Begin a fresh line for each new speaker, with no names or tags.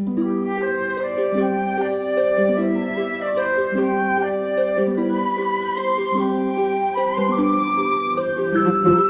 Thank ừ. you.